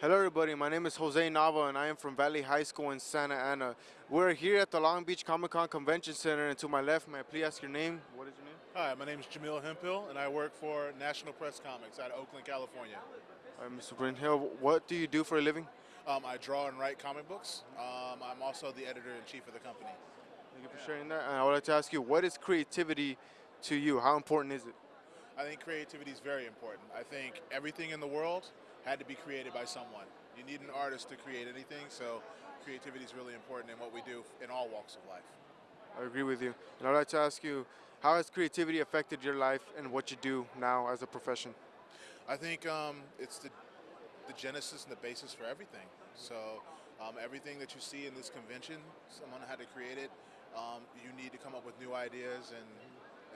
Hello, everybody. My name is Jose Nava, and I am from Valley High School in Santa Ana. We're here at the Long Beach Comic Con Convention Center, and to my left, may I please ask your name? What is your name? Hi, my name is Jamil Hemphill, and I work for National Press Comics out of Oakland, California. All right, Mr. Hill, what do you do for a living? Um, I draw and write comic books. Um, I'm also the editor in chief of the company. Thank you for sharing that. And I would like to ask you, what is creativity to you? How important is it? I think creativity is very important. I think everything in the world had to be created by someone. You need an artist to create anything, so creativity is really important in what we do in all walks of life. I agree with you. And I'd like to ask you, how has creativity affected your life and what you do now as a profession? I think um, it's the, the genesis and the basis for everything. So um, everything that you see in this convention, someone had to create it. Um, you need to come up with new ideas and,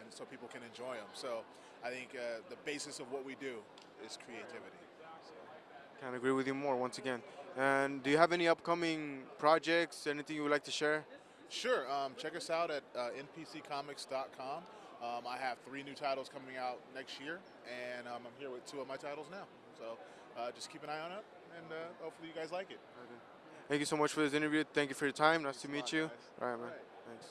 and so people can enjoy them. So I think uh, the basis of what we do is creativity. Can't agree with you more once again. And do you have any upcoming projects, anything you would like to share? Sure. Um, check us out at uh, npccomics.com. Um, I have three new titles coming out next year, and um, I'm here with two of my titles now. So uh, just keep an eye on it, and uh, hopefully you guys like it. Thank you so much for this interview. Thank you for your time. Nice to meet lot, you. guys. All right, man. All right. Thanks.